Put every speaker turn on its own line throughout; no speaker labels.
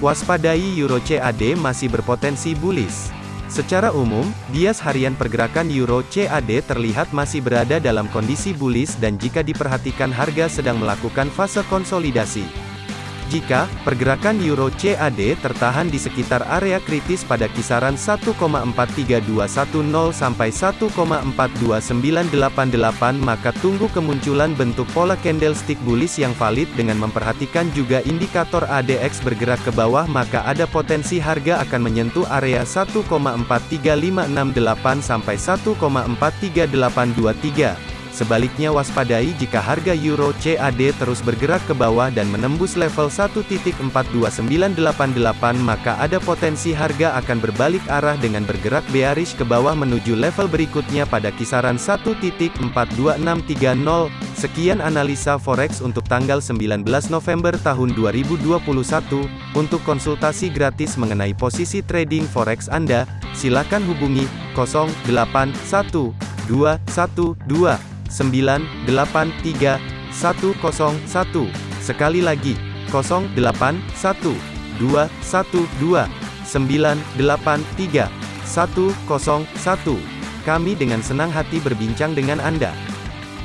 Waspadai Euro CAD masih berpotensi bullish. Secara umum, bias harian pergerakan Euro CAD terlihat masih berada dalam kondisi bullish dan jika diperhatikan harga sedang melakukan fase konsolidasi. Jika pergerakan euro CAD tertahan di sekitar area kritis pada kisaran 1,43210 sampai 1,42988 maka tunggu kemunculan bentuk pola candlestick bullish yang valid dengan memperhatikan juga indikator ADX bergerak ke bawah maka ada potensi harga akan menyentuh area 1,43568 sampai 1,43823. Sebaliknya waspadai jika harga euro CAD terus bergerak ke bawah dan menembus level 1.42988 maka ada potensi harga akan berbalik arah dengan bergerak bearish ke bawah menuju level berikutnya pada kisaran 1.42630. Sekian analisa forex untuk tanggal 19 November tahun 2021. Untuk konsultasi gratis mengenai posisi trading forex Anda, silakan hubungi 081212 983 101. Sekali lagi, 081 212 983 101. Kami dengan senang hati berbincang dengan Anda.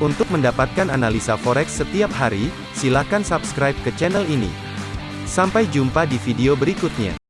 Untuk mendapatkan analisa forex setiap hari, silakan subscribe ke channel ini. Sampai jumpa di video berikutnya.